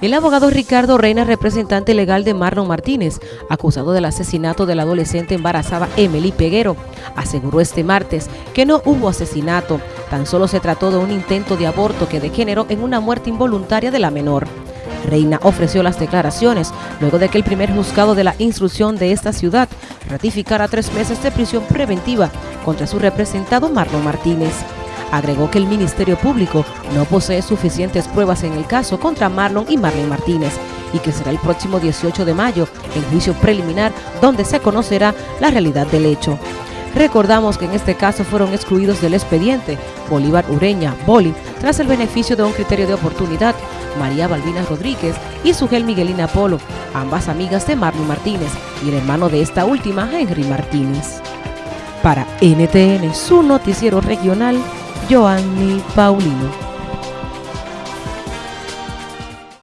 El abogado Ricardo Reina, representante legal de Marlon Martínez, acusado del asesinato de la adolescente embarazada Emily Peguero, aseguró este martes que no hubo asesinato, tan solo se trató de un intento de aborto que degeneró en una muerte involuntaria de la menor. Reina ofreció las declaraciones luego de que el primer juzgado de la instrucción de esta ciudad ratificara tres meses de prisión preventiva contra su representado Marlon Martínez. Agregó que el Ministerio Público no posee suficientes pruebas en el caso contra Marlon y Marlene Martínez y que será el próximo 18 de mayo en juicio preliminar donde se conocerá la realidad del hecho. Recordamos que en este caso fueron excluidos del expediente Bolívar Ureña, Boli, tras el beneficio de un criterio de oportunidad, María Balbina Rodríguez y Sugel Miguelina Polo, ambas amigas de Marlon Martínez, y el hermano de esta última, Henry Martínez. Para NTN, su noticiero regional, Joanny Paulino.